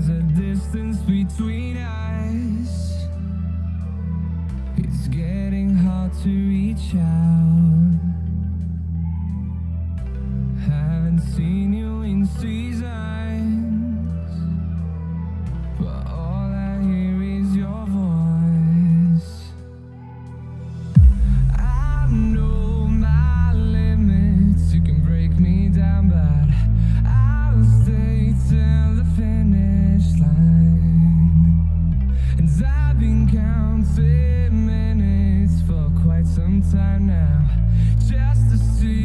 There's a distance between us. It's getting hard to reach out. been counting minutes for quite some time now, just to see.